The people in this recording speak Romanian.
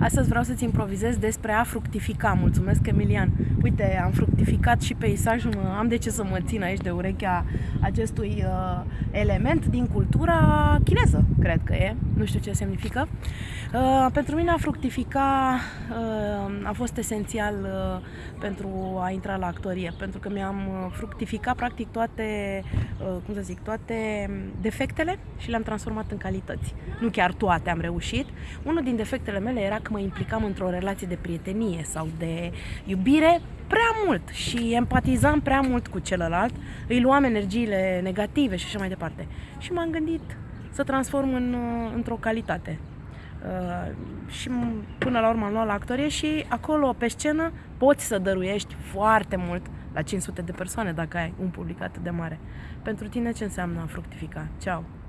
Astăzi vreau să-ți improvizez despre a fructifica. Mulțumesc, Emilian. Uite, am fructificat și peisajul, am de ce să mă țin aici de urechea acestui uh, element din cultura chineză, cred că e. Nu știu ce semnifică. Uh, pentru mine a fructifica uh, a fost esențial uh, pentru a intra la actorie, pentru că mi-am uh, fructificat practic toate, uh, cum să zic, toate defectele și le-am transformat în calități. Nu chiar toate am reușit. Unul din defectele mele era că mă implicam într-o relație de prietenie sau de iubire prea mult și empatizam prea mult cu celălalt, îi luam energiile negative și așa mai departe. Și m-am gândit să transform în, uh, într-o calitate. Uh, și până la urmă am luat la actorie și acolo pe scenă poți să dăruiești foarte mult la 500 de persoane dacă ai un public atât de mare. Pentru tine ce înseamnă a fructifica? Ceau!